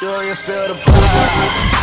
Do you feel the vibe?